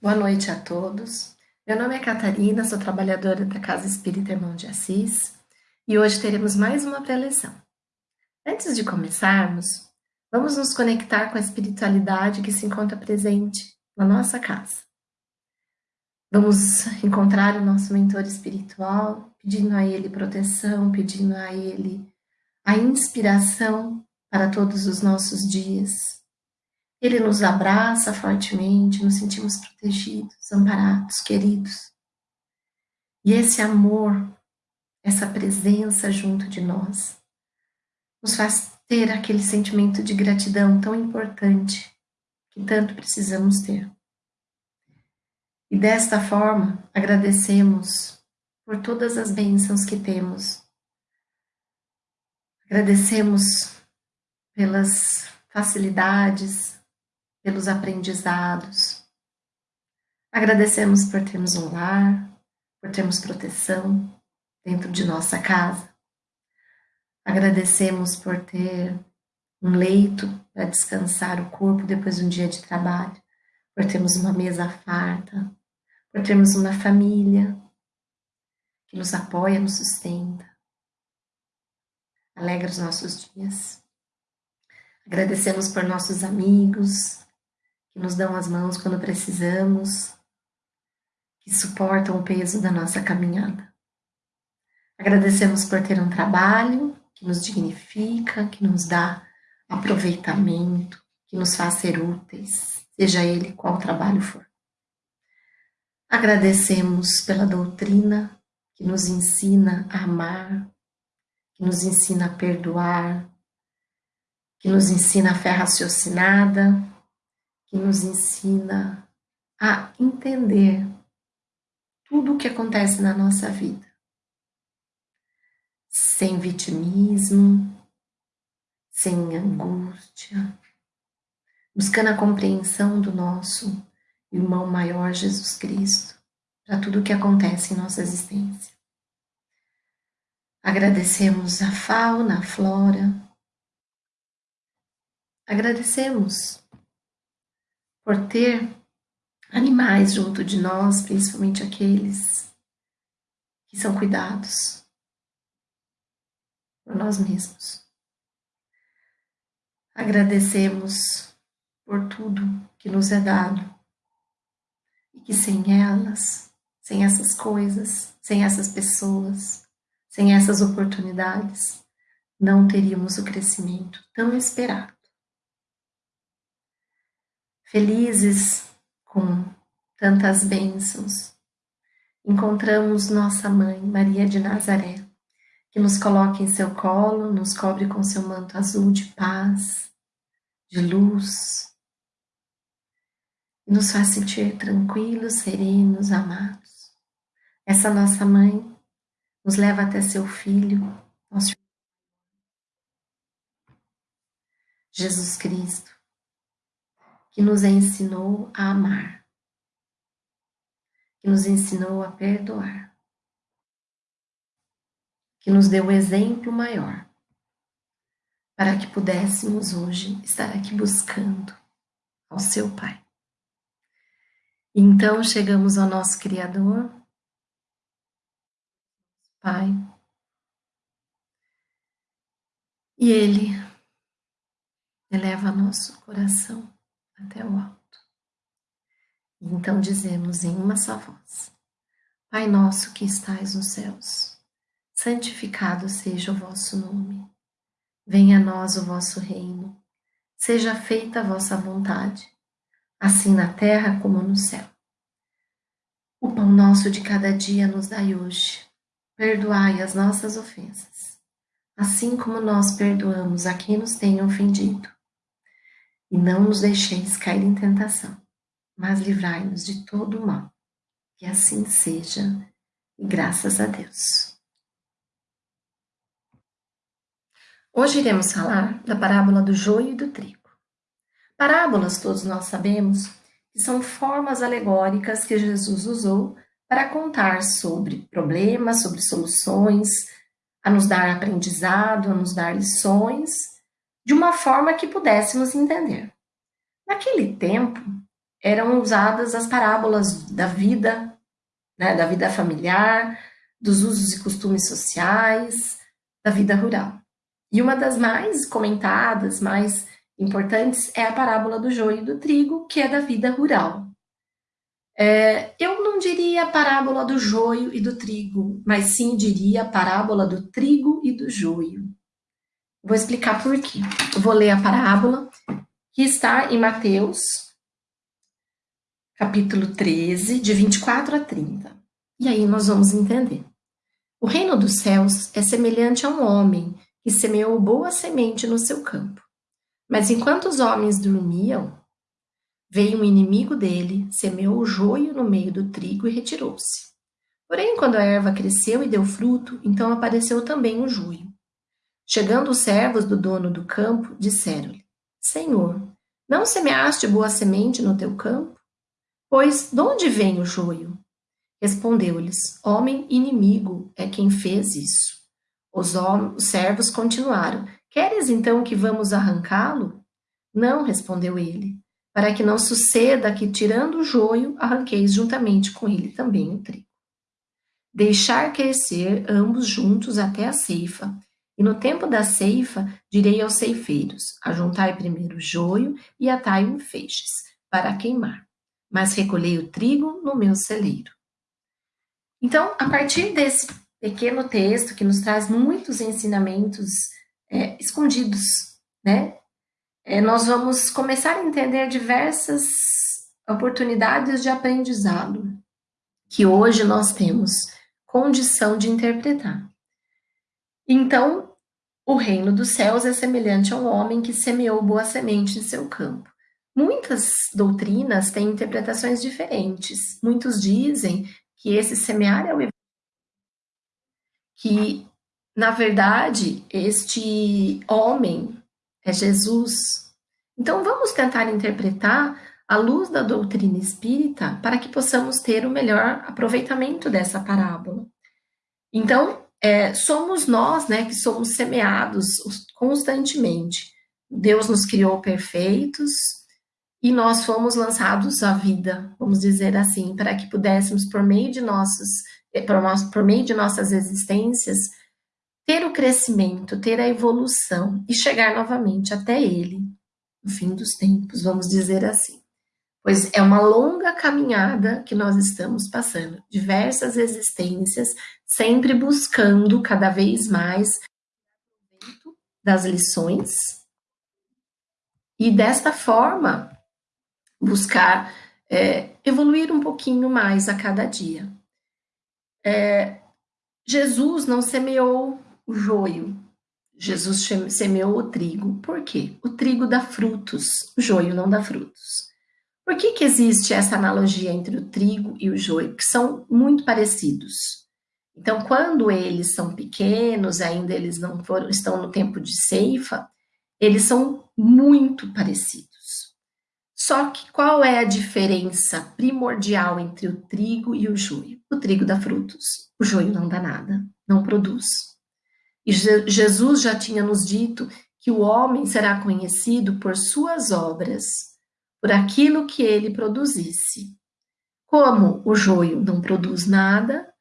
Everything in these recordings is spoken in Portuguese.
Boa noite a todos. Meu nome é Catarina, sou trabalhadora da Casa Espírita Irmão de Assis e hoje teremos mais uma preleção. Antes de começarmos, vamos nos conectar com a espiritualidade que se encontra presente na nossa casa. Vamos encontrar o nosso mentor espiritual, pedindo a ele proteção, pedindo a ele a inspiração para todos os nossos dias ele nos abraça fortemente, nos sentimos protegidos, amparados, queridos. E esse amor, essa presença junto de nós, nos faz ter aquele sentimento de gratidão tão importante que tanto precisamos ter. E desta forma, agradecemos por todas as bênçãos que temos. Agradecemos pelas facilidades, pelos aprendizados. Agradecemos por termos um lar, por termos proteção dentro de nossa casa. Agradecemos por ter um leito para descansar o corpo depois de um dia de trabalho, por termos uma mesa farta, por termos uma família que nos apoia, nos sustenta, alegra os nossos dias. Agradecemos por nossos amigos, que nos dão as mãos quando precisamos, que suportam o peso da nossa caminhada. Agradecemos por ter um trabalho que nos dignifica, que nos dá aproveitamento, que nos faz ser úteis, seja ele qual trabalho for. Agradecemos pela doutrina que nos ensina a amar, que nos ensina a perdoar, que nos ensina a fé raciocinada, que nos ensina a entender tudo o que acontece na nossa vida, sem vitimismo, sem angústia, buscando a compreensão do nosso irmão maior Jesus Cristo para tudo o que acontece em nossa existência. Agradecemos a fauna, a flora, agradecemos por ter animais junto de nós, principalmente aqueles que são cuidados por nós mesmos. Agradecemos por tudo que nos é dado e que sem elas, sem essas coisas, sem essas pessoas, sem essas oportunidades, não teríamos o crescimento tão esperado felizes com tantas bênçãos, encontramos nossa mãe, Maria de Nazaré, que nos coloca em seu colo, nos cobre com seu manto azul de paz, de luz, e nos faz sentir tranquilos, serenos, amados. Essa nossa mãe nos leva até seu filho, nosso Jesus Cristo, que nos ensinou a amar, que nos ensinou a perdoar, que nos deu o exemplo maior para que pudéssemos hoje estar aqui buscando ao seu Pai. Então chegamos ao nosso Criador, Pai, e Ele eleva nosso coração até o alto. Então dizemos em uma só voz: Pai nosso que estais nos céus, santificado seja o vosso nome. Venha a nós o vosso reino. Seja feita a vossa vontade, assim na terra como no céu. O pão nosso de cada dia nos dai hoje. Perdoai as nossas ofensas, assim como nós perdoamos a quem nos tem ofendido e não nos deixeis cair em tentação, mas livrai-nos de todo o mal. Que assim seja, e graças a Deus. Hoje iremos falar da parábola do joio e do trigo. Parábolas, todos nós sabemos, que são formas alegóricas que Jesus usou para contar sobre problemas, sobre soluções, a nos dar aprendizado, a nos dar lições de uma forma que pudéssemos entender. Naquele tempo, eram usadas as parábolas da vida, né, da vida familiar, dos usos e costumes sociais, da vida rural. E uma das mais comentadas, mais importantes, é a parábola do joio e do trigo, que é da vida rural. É, eu não diria a parábola do joio e do trigo, mas sim diria a parábola do trigo e do joio. Vou explicar por quê. Vou ler a parábola que está em Mateus, capítulo 13, de 24 a 30. E aí nós vamos entender. O reino dos céus é semelhante a um homem que semeou boa semente no seu campo. Mas enquanto os homens dormiam, veio um inimigo dele, semeou o joio no meio do trigo e retirou-se. Porém, quando a erva cresceu e deu fruto, então apareceu também o joio. Chegando os servos do dono do campo, disseram-lhe: Senhor, não semeaste boa semente no teu campo? Pois de onde vem o joio? Respondeu-lhes: Homem inimigo é quem fez isso. Os, os servos continuaram: Queres então que vamos arrancá-lo? Não, respondeu ele, para que não suceda que, tirando o joio, arranqueis juntamente com ele também o trigo. Deixar crescer ambos juntos até a ceifa, e no tempo da ceifa direi aos ceifeiros: Ajuntai primeiro o joio e atai-o em feixes, para queimar, mas recolhei o trigo no meu celeiro. Então, a partir desse pequeno texto que nos traz muitos ensinamentos é, escondidos, né? É, nós vamos começar a entender diversas oportunidades de aprendizado que hoje nós temos condição de interpretar. Então, o reino dos céus é semelhante a um homem que semeou boa semente em seu campo. Muitas doutrinas têm interpretações diferentes. Muitos dizem que esse semear é o que na verdade este homem é Jesus. Então vamos tentar interpretar à luz da doutrina espírita para que possamos ter o melhor aproveitamento dessa parábola. Então é, somos nós, né, que somos semeados constantemente. Deus nos criou perfeitos, e nós fomos lançados à vida, vamos dizer assim, para que pudéssemos, por meio de nossos, eh, por meio de nossas existências, ter o crescimento, ter a evolução e chegar novamente até Ele, no fim dos tempos, vamos dizer assim. Pois é uma longa caminhada que nós estamos passando, diversas existências, sempre buscando cada vez mais das lições. E desta forma, buscar é, evoluir um pouquinho mais a cada dia. É, Jesus não semeou o joio, Jesus semeou o trigo. Por quê? O trigo dá frutos, o joio não dá frutos. Por que, que existe essa analogia entre o trigo e o joio? Que são muito parecidos. Então, quando eles são pequenos, ainda eles não foram, estão no tempo de ceifa, eles são muito parecidos. Só que qual é a diferença primordial entre o trigo e o joio? O trigo dá frutos, o joio não dá nada, não produz. E Jesus já tinha nos dito que o homem será conhecido por suas obras, por aquilo que ele produzisse. Como o joio não produz nada,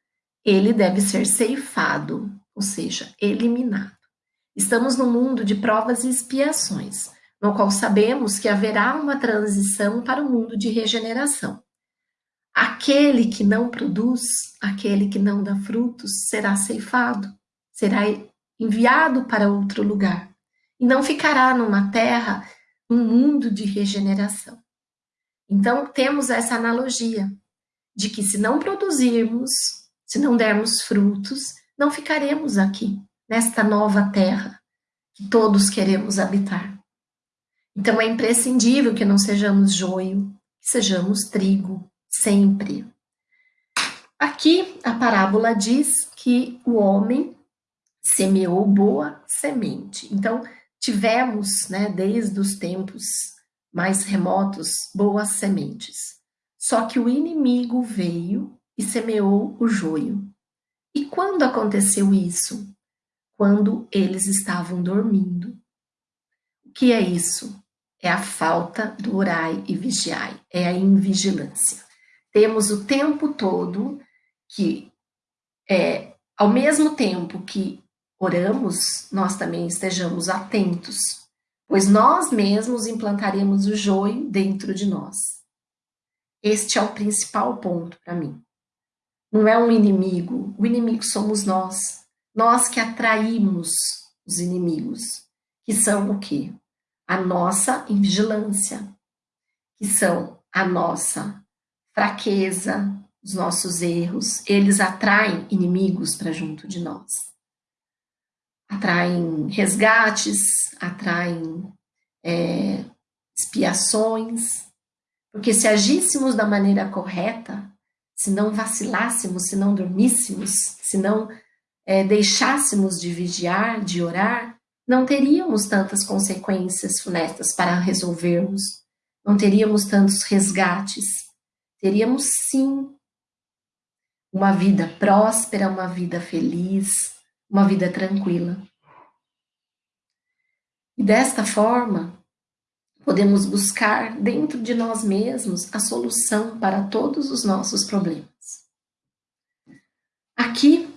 ele deve ser ceifado, ou seja, eliminado. Estamos num mundo de provas e expiações no qual sabemos que haverá uma transição para o mundo de regeneração. Aquele que não produz, aquele que não dá frutos, será ceifado, será enviado para outro lugar e não ficará numa terra, num mundo de regeneração. Então, temos essa analogia de que se não produzirmos, se não dermos frutos, não ficaremos aqui, nesta nova terra que todos queremos habitar. Então é imprescindível que não sejamos joio, que sejamos trigo, sempre. Aqui a parábola diz que o homem semeou boa semente. Então tivemos, né, desde os tempos mais remotos, boas sementes. Só que o inimigo veio e semeou o joio. E quando aconteceu isso? Quando eles estavam dormindo. O que é isso? é a falta do orai e vigiai, é a invigilância. Temos o tempo todo que, é, ao mesmo tempo que oramos, nós também estejamos atentos, pois nós mesmos implantaremos o joio dentro de nós. Este é o principal ponto para mim. Não é um inimigo, o inimigo somos nós. Nós que atraímos os inimigos, que são o quê? A nossa invigilância, que são a nossa fraqueza, os nossos erros. Eles atraem inimigos para junto de nós. Atraem resgates, atraem é, expiações, porque se agíssemos da maneira correta, se não vacilássemos, se não dormíssemos, se não é, deixássemos de vigiar, de orar, não teríamos tantas consequências funestas para resolvermos, não teríamos tantos resgates, teríamos sim uma vida próspera, uma vida feliz, uma vida tranquila. E desta forma, podemos buscar dentro de nós mesmos a solução para todos os nossos problemas. Aqui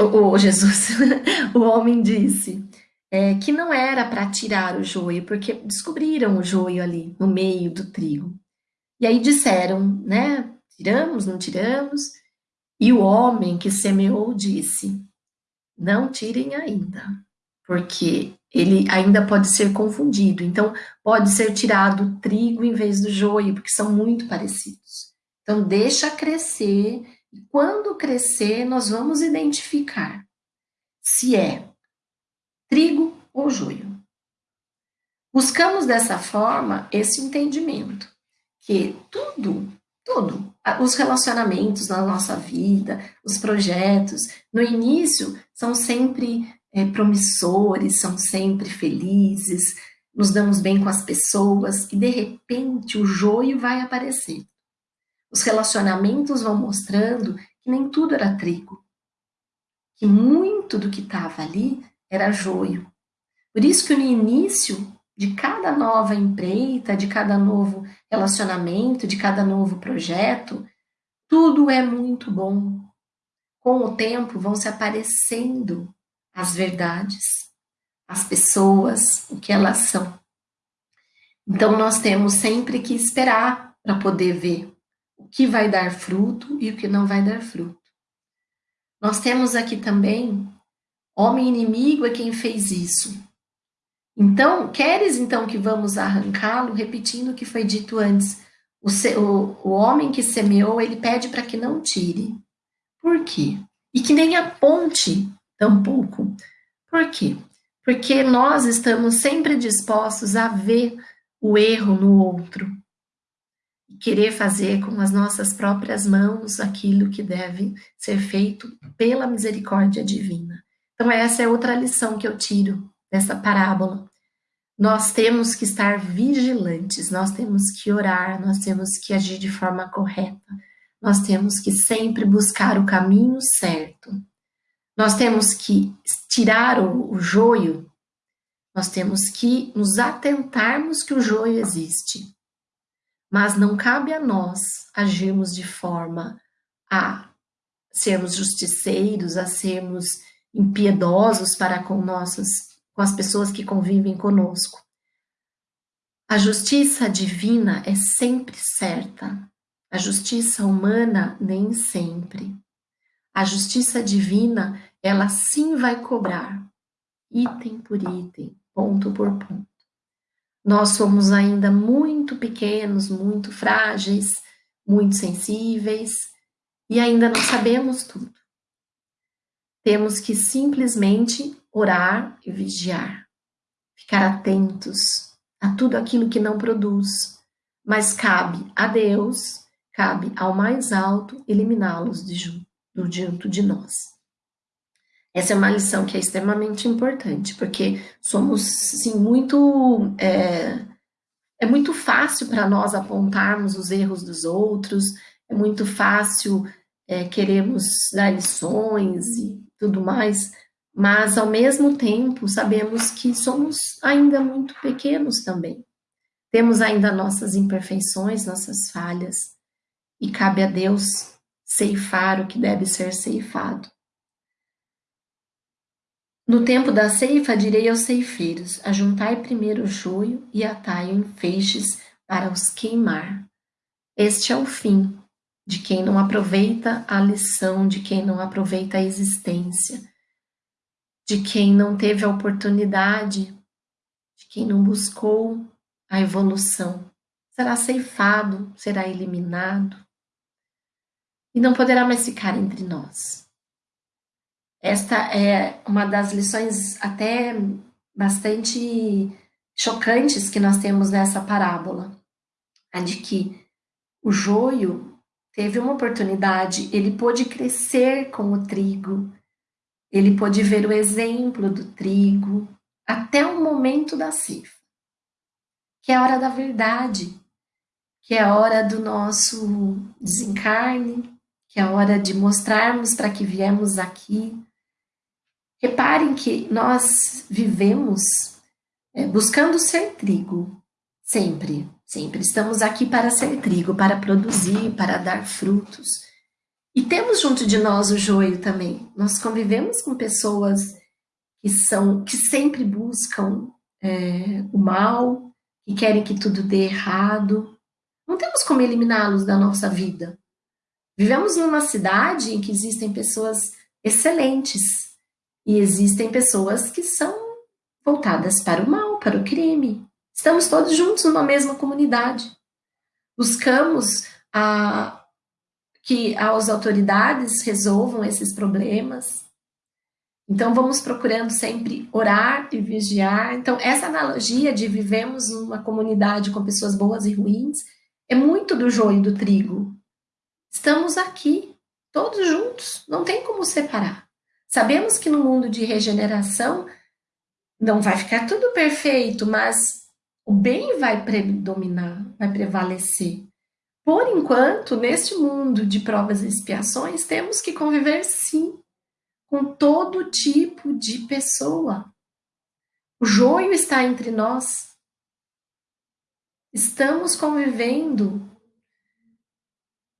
o Jesus, o homem disse é, que não era para tirar o joio, porque descobriram o joio ali no meio do trigo. E aí disseram, né? Tiramos, não tiramos? E o homem que semeou disse: Não tirem ainda, porque ele ainda pode ser confundido. Então, pode ser tirado o trigo em vez do joio, porque são muito parecidos. Então, deixa crescer e quando crescer, nós vamos identificar se é trigo ou joio. Buscamos dessa forma esse entendimento, que tudo, tudo, os relacionamentos na nossa vida, os projetos, no início são sempre é, promissores, são sempre felizes, nos damos bem com as pessoas e de repente o joio vai aparecer. Os relacionamentos vão mostrando que nem tudo era trigo, que muito do que estava ali era joio. Por isso que no início de cada nova empreita, de cada novo relacionamento, de cada novo projeto, tudo é muito bom. Com o tempo vão se aparecendo as verdades, as pessoas, o que elas são. Então nós temos sempre que esperar para poder ver o que vai dar fruto e o que não vai dar fruto. Nós temos aqui também homem inimigo é quem fez isso. Então, queres então que vamos arrancá-lo, repetindo o que foi dito antes. O, o, o homem que semeou, ele pede para que não tire. Por quê? E que nem aponte tampouco. Por quê? Porque nós estamos sempre dispostos a ver o erro no outro, querer fazer com as nossas próprias mãos aquilo que deve ser feito pela misericórdia divina. Então, essa é outra lição que eu tiro dessa parábola. Nós temos que estar vigilantes, nós temos que orar, nós temos que agir de forma correta, nós temos que sempre buscar o caminho certo. Nós temos que tirar o, o joio, nós temos que nos atentarmos que o joio existe mas não cabe a nós agirmos de forma a sermos justiceiros, a sermos impiedosos para com nossas, com as pessoas que convivem conosco. A justiça divina é sempre certa, a justiça humana nem sempre. A justiça divina, ela sim vai cobrar, item por item, ponto por ponto. Nós somos ainda muito pequenos, muito frágeis, muito sensíveis e ainda não sabemos tudo. Temos que simplesmente orar e vigiar, ficar atentos a tudo aquilo que não produz, mas cabe a Deus, cabe ao mais alto eliminá-los de junto de nós. Essa é uma lição que é extremamente importante, porque somos, sim, muito. É, é muito fácil para nós apontarmos os erros dos outros, é muito fácil é, queremos dar lições e tudo mais, mas ao mesmo tempo sabemos que somos ainda muito pequenos também. Temos ainda nossas imperfeições, nossas falhas, e cabe a Deus ceifar o que deve ser ceifado. No tempo da ceifa, direi aos ceifeiros: ajuntai primeiro o joio e atai em feixes para os queimar. Este é o fim de quem não aproveita a lição, de quem não aproveita a existência, de quem não teve a oportunidade, de quem não buscou a evolução. Será ceifado, será eliminado e não poderá mais ficar entre nós. Esta é uma das lições até bastante chocantes que nós temos nessa parábola, a de que o joio teve uma oportunidade, ele pôde crescer com o trigo, ele pôde ver o exemplo do trigo até o momento da cifra, que é a hora da verdade, que é a hora do nosso desencarne, que é a hora de mostrarmos para que viemos aqui. Reparem que nós vivemos é, buscando ser trigo, sempre, sempre. Estamos aqui para ser trigo, para produzir, para dar frutos. E temos junto de nós o joio também. Nós convivemos com pessoas que são, que sempre buscam é, o mal, que querem que tudo dê errado. Não temos como eliminá-los da nossa vida. Vivemos numa cidade em que existem pessoas excelentes e existem pessoas que são voltadas para o mal, para o crime. Estamos todos juntos numa mesma comunidade. Buscamos a, que as autoridades resolvam esses problemas. Então vamos procurando sempre orar e vigiar. Então essa analogia de vivemos numa comunidade com pessoas boas e ruins é muito do joio do trigo. Estamos aqui, todos juntos, não tem como separar. Sabemos que no mundo de regeneração não vai ficar tudo perfeito, mas o bem vai predominar, vai prevalecer. Por enquanto, neste mundo de provas e expiações, temos que conviver sim com todo tipo de pessoa. O joio está entre nós. Estamos convivendo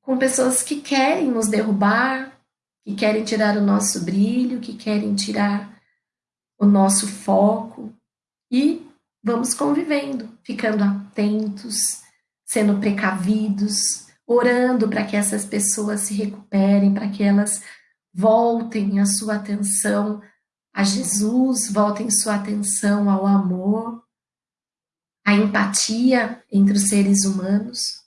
com pessoas que querem nos derrubar, que querem tirar o nosso brilho, que querem tirar o nosso foco. E vamos convivendo, ficando atentos, sendo precavidos, orando para que essas pessoas se recuperem, para que elas voltem a sua atenção a Jesus, voltem sua atenção ao amor, à empatia entre os seres humanos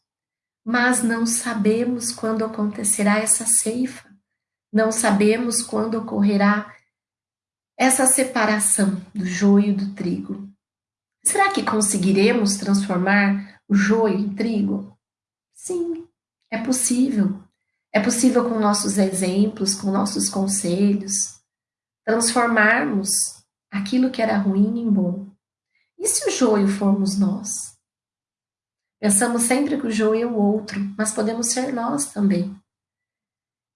mas não sabemos quando acontecerá essa ceifa, não sabemos quando ocorrerá essa separação do joio do trigo. Será que conseguiremos transformar o joio em trigo? Sim, é possível. É possível com nossos exemplos, com nossos conselhos, transformarmos aquilo que era ruim em bom. E se o joio formos nós? Pensamos sempre que o joio é o outro, mas podemos ser nós também.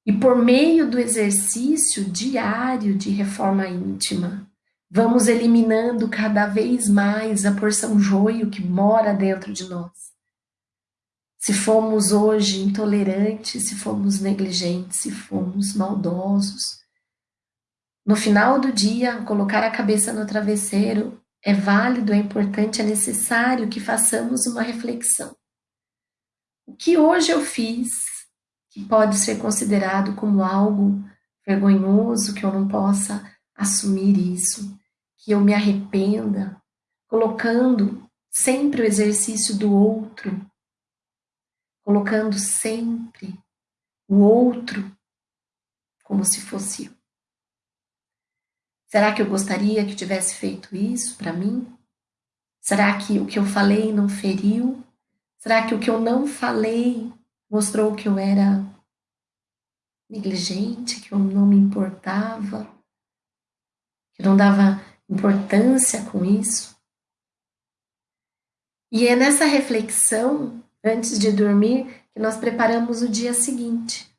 E por meio do exercício diário de reforma íntima, vamos eliminando cada vez mais a porção joio que mora dentro de nós. Se fomos hoje intolerantes, se fomos negligentes, se fomos maldosos, no final do dia, colocar a cabeça no travesseiro é válido, é importante, é necessário que façamos uma reflexão. O que hoje eu fiz que pode ser considerado como algo vergonhoso, que eu não possa assumir isso, que eu me arrependa, colocando sempre o exercício do outro, colocando sempre o outro como se fosse eu. Será que eu gostaria que tivesse feito isso para mim? Será que o que eu falei não feriu? Será que o que eu não falei mostrou que eu era negligente, que eu não me importava, que eu não dava importância com isso? E é nessa reflexão, antes de dormir, que nós preparamos o dia seguinte.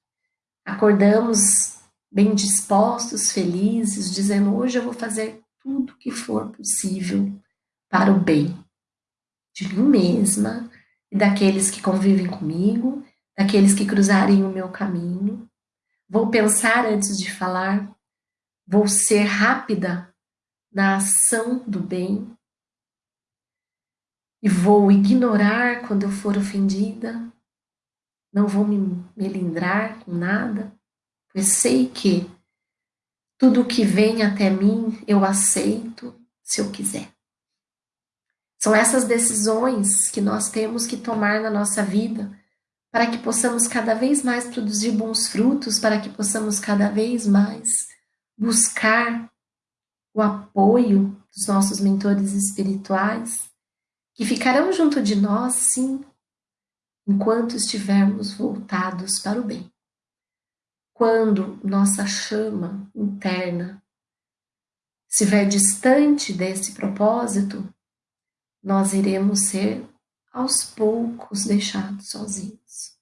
Acordamos bem dispostos, felizes, dizendo: hoje eu vou fazer tudo que for possível para o bem de mim mesma e daqueles que convivem comigo, daqueles que cruzarem o meu caminho. Vou pensar antes de falar, vou ser rápida na ação do bem e vou ignorar quando eu for ofendida, não vou me melindrar com nada, pois sei que tudo que vem até mim eu aceito se eu quiser. São essas decisões que nós temos que tomar na nossa vida para que possamos cada vez mais produzir bons frutos, para que possamos cada vez mais buscar o apoio dos nossos mentores espirituais, que ficarão junto de nós, sim, enquanto estivermos voltados para o bem. Quando nossa chama interna estiver distante desse propósito, nós iremos ser aos poucos deixados sozinhos.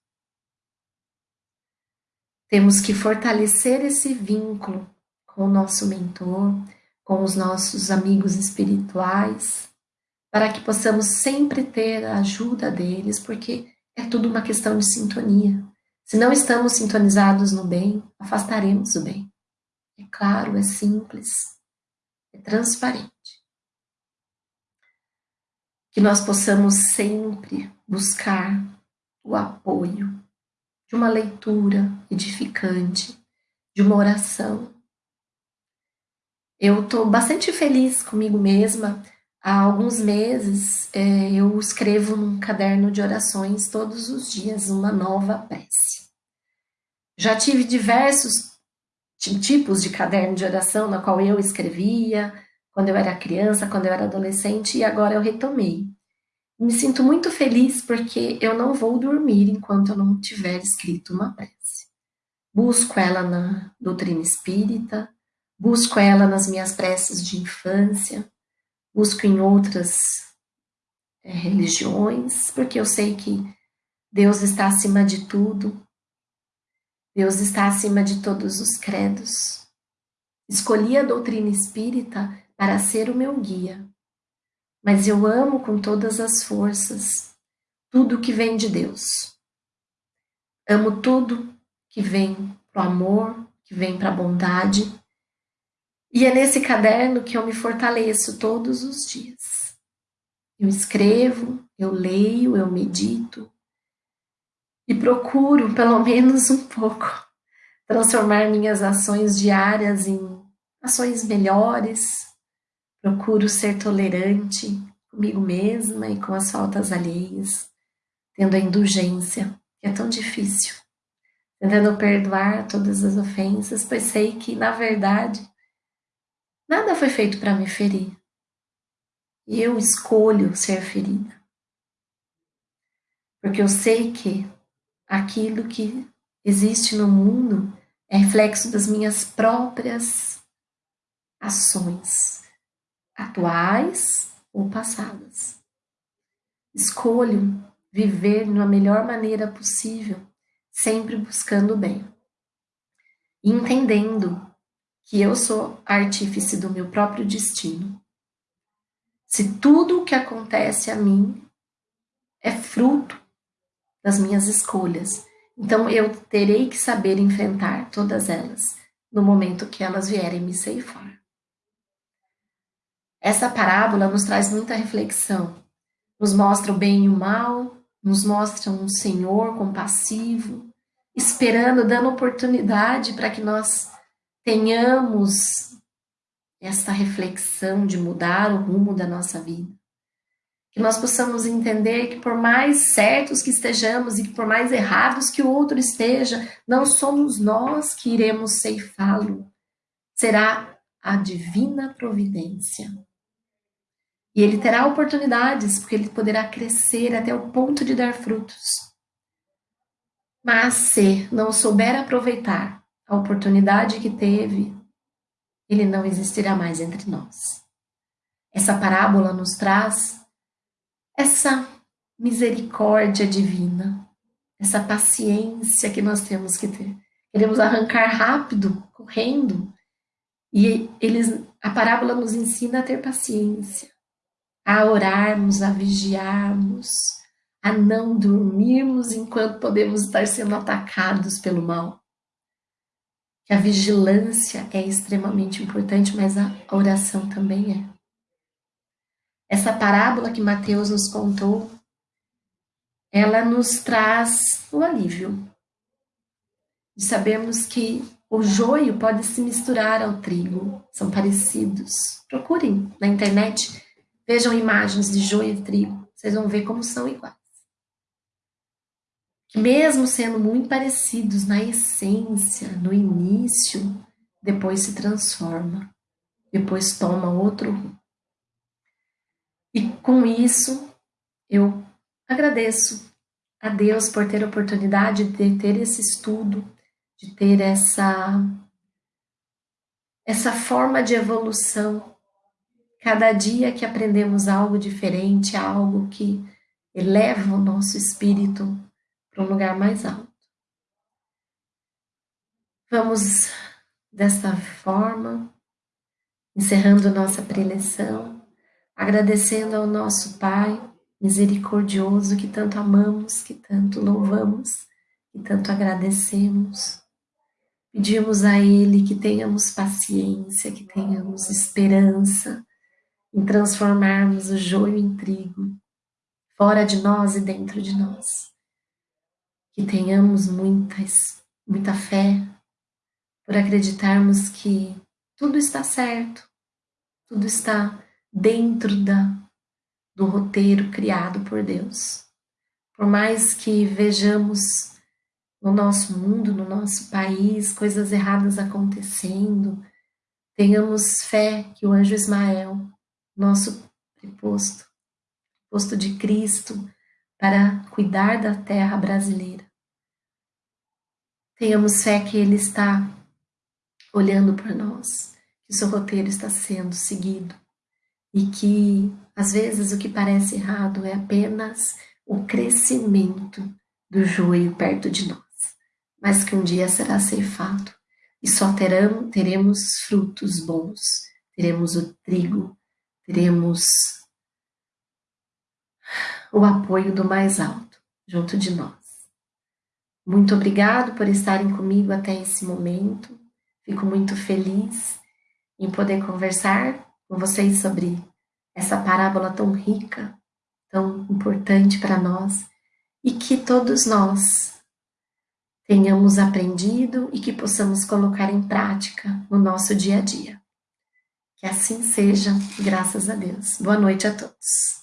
Temos que fortalecer esse vínculo com o nosso mentor, com os nossos amigos espirituais, para que possamos sempre ter a ajuda deles, porque é tudo uma questão de sintonia. Se não estamos sintonizados no bem, afastaremos o bem. É claro, é simples, é transparente. Que nós possamos sempre buscar o apoio de uma leitura edificante, de uma oração. Eu estou bastante feliz comigo mesma Há alguns meses é, eu escrevo num caderno de orações todos os dias uma nova prece. Já tive diversos tipos de caderno de oração na qual eu escrevia quando eu era criança, quando eu era adolescente e agora eu retomei. Me sinto muito feliz porque eu não vou dormir enquanto eu não tiver escrito uma prece. Busco ela na doutrina espírita, busco ela nas minhas preces de infância, busco em outras é, religiões, porque eu sei que Deus está acima de tudo, Deus está acima de todos os credos. Escolhi a doutrina espírita para ser o meu guia, mas eu amo com todas as forças tudo que vem de Deus. Amo tudo que vem para o amor, que vem para a bondade, e é nesse caderno que eu me fortaleço todos os dias. Eu escrevo, eu leio, eu medito e procuro, pelo menos um pouco, transformar minhas ações diárias em ações melhores. Procuro ser tolerante comigo mesma e com as faltas alheias, tendo a indulgência, que é tão difícil, tentando perdoar todas as ofensas, pois sei que, na verdade, Nada foi feito para me ferir. Eu escolho ser ferida. Porque eu sei que aquilo que existe no mundo é reflexo das minhas próprias ações, atuais ou passadas. Escolho viver na melhor maneira possível, sempre buscando o bem. Entendendo que eu sou artífice do meu próprio destino. Se tudo o que acontece a mim é fruto das minhas escolhas, então eu terei que saber enfrentar todas elas no momento que elas vierem me ceifar. Essa parábola nos traz muita reflexão, nos mostra o bem e o mal, nos mostra um Senhor compassivo, esperando, dando oportunidade para que nós tenhamos esta reflexão de mudar o rumo da nossa vida. Que nós possamos entender que, por mais certos que estejamos e que por mais errados que o outro esteja, não somos nós que iremos ceifá-lo, será a divina providência. E ele terá oportunidades, porque ele poderá crescer até o ponto de dar frutos. Mas se não souber aproveitar a oportunidade que teve, ele não existirá mais entre nós. Essa parábola nos traz essa misericórdia divina, essa paciência que nós temos que ter, queremos arrancar rápido, correndo. E eles, a parábola nos ensina a ter paciência, a orarmos, a vigiarmos, a não dormirmos enquanto podemos estar sendo atacados pelo mal. Que a vigilância é extremamente importante, mas a oração também é. Essa parábola que Mateus nos contou, ela nos traz o alívio de sabermos que o joio pode se misturar ao trigo, são parecidos. Procurem na internet, vejam imagens de joio e trigo, vocês vão ver como são iguais. Que mesmo sendo muito parecidos na essência, no início, depois se transforma, depois toma outro rumo. E com isso, eu agradeço a Deus por ter a oportunidade de ter esse estudo, de ter essa essa forma de evolução. Cada dia que aprendemos algo diferente, algo que eleva o nosso espírito para um lugar mais alto. Vamos desta forma, encerrando nossa preleção, agradecendo ao nosso Pai misericordioso que tanto amamos, que tanto louvamos, que tanto agradecemos. Pedimos a Ele que tenhamos paciência, que tenhamos esperança em transformarmos o joio em trigo, fora de nós e dentro de nós. Que tenhamos muitas, muita fé por acreditarmos que tudo está certo, tudo está dentro da, do roteiro criado por Deus. Por mais que vejamos no nosso mundo, no nosso país, coisas erradas acontecendo, tenhamos fé que o anjo Ismael, nosso preposto, posto de Cristo, para cuidar da terra brasileira. Tenhamos fé que Ele está olhando por nós, que o seu roteiro está sendo seguido e que, às vezes, o que parece errado é apenas o crescimento do joio perto de nós mas que um dia será ceifado, e só terão, teremos frutos bons, teremos o trigo, teremos o apoio do mais alto junto de nós. Muito obrigado por estarem comigo até esse momento. Fico muito feliz em poder conversar com vocês sobre essa parábola tão rica, tão importante para nós e que todos nós tenhamos aprendido e que possamos colocar em prática no nosso dia a dia. Que assim seja, graças a Deus. Boa noite a todos.